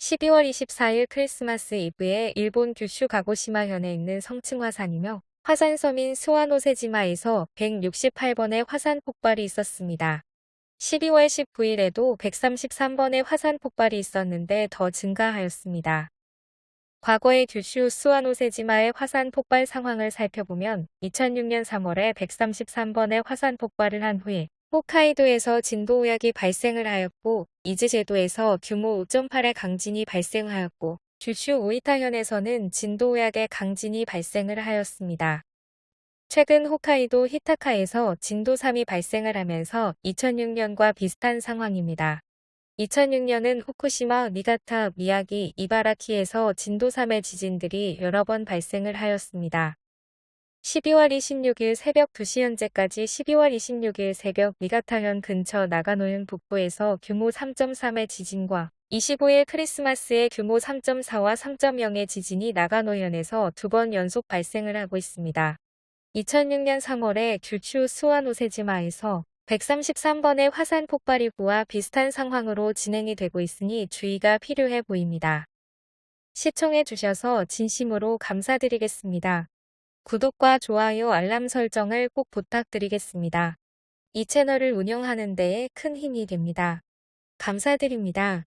12월 24일 크리스마스 이브에 일본 규슈 가고시마현에 있는 성층 화산이며 화산섬인 스와노세지마에서 168번의 화산 폭발이 있었습니다. 12월 19일에도 133번의 화산 폭발이 있었는데 더 증가하였습니다. 과거의 규슈 스와노세지마의 화산 폭발 상황을 살펴보면 2006년 3월에 133번의 화산 폭발을 한 후에 홋카이도에서 진도 우약이 발생을 하였고 이즈제도에서 규모 5.8의 강진이 발생하였고 규슈 오이타현에서는 진도 우약의 강진이 발생을 하였습니다. 최근 홋카이도 히타카에서 진도 3이 발생을 하면서 2006년과 비슷한 상황입니다. 2006년은 후쿠시마, 니가타, 미야기, 이바라키에서 진도 3의 지진들이 여러 번 발생을 하였습니다. 12월 26일 새벽 2시 현재까지 12월 26일 새벽 니가타현 근처 나가노현 북부에서 규모 3.3의 지진과 25일 크리스마스에 규모 3.4와 3.0의 지진이 나가노현에서 두 번 연속 발생을 하고 있습니다. 2006년 3월에 규슈 스와노세지마에서 133번의 화산 폭발이 구와 비슷한 상황으로 진행이 되고 있으니 주의가 필요해 보입니다. 시청해 주셔서 진심으로 감사드리겠습니다. 구독과 좋아요 알람 설정을 꼭 부탁드리겠습니다. 이 채널을 운영하는 데에 큰 힘이 됩니다. 감사드립니다.